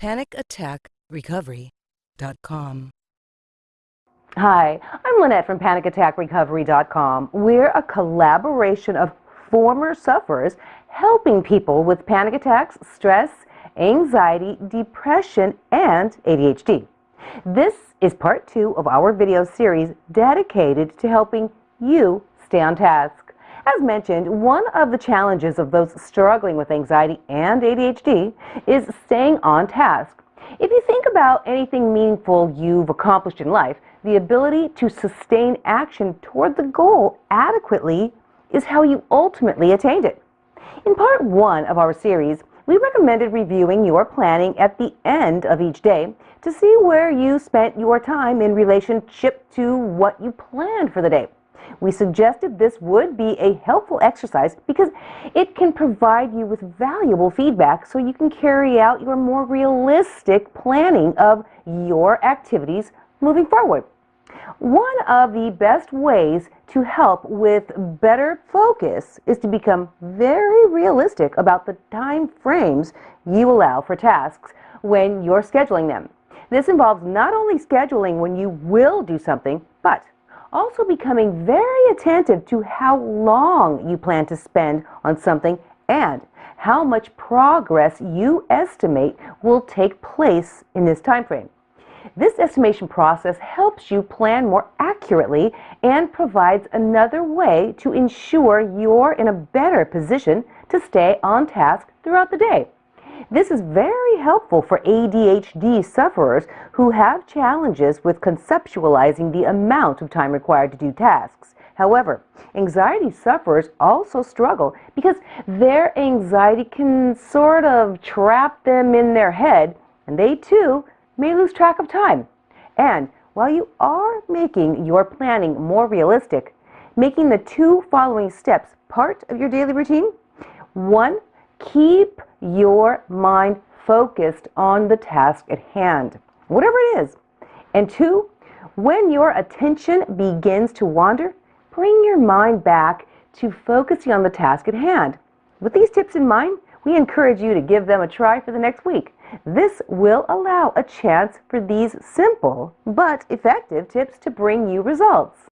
PanicAttackRecovery.com. Hi, I'm Lynette from PanicAttackRecovery.com. We're a collaboration of former sufferers helping people with panic attacks, stress, anxiety, depression, and ADHD. This is part two of our video series dedicated to helping you stay on task. As mentioned, one of the challenges of those struggling with anxiety and ADHD is staying on task. If you think about anything meaningful you've accomplished in life, the ability to sustain action toward the goal adequately is how you ultimately attained it. In part one of our series, we recommended reviewing your planning at the end of each day to see where you spent your time in relationship to what you planned for the day. We suggested this would be a helpful exercise because it can provide you with valuable feedback so you can carry out your more realistic planning of your activities moving forward. One of the best ways to help with better focus is to become very realistic about the time frames you allow for tasks when you're scheduling them. This involves not only scheduling when you will do something, but also becoming very attentive to how long you plan to spend on something and how much progress you estimate will take place in this time frame. This estimation process helps you plan more accurately and provides another way to ensure you're in a better position to stay on task throughout the day. This is very helpful for ADHD sufferers who have challenges with conceptualizing the amount of time required to do tasks. However, anxiety sufferers also struggle because their anxiety can sort of trap them in their head, and they too may lose track of time. And while you are making your planning more realistic, making the two following steps part of your daily routine. One, keep your mind focused on the task at hand, whatever it is. And two, when your attention begins to wander, bring your mind back to focusing on the task at hand. With these tips in mind, we encourage you to give them a try for the next week. This will allow a chance for these simple but effective tips to bring you results.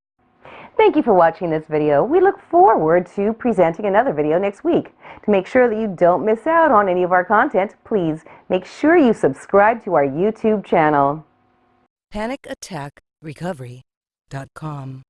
Thank you for watching this video. We look forward to presenting another video next week. To make sure that you don't miss out on any of our content, please make sure you subscribe to our YouTube channel. PanicAttackRecovery.com.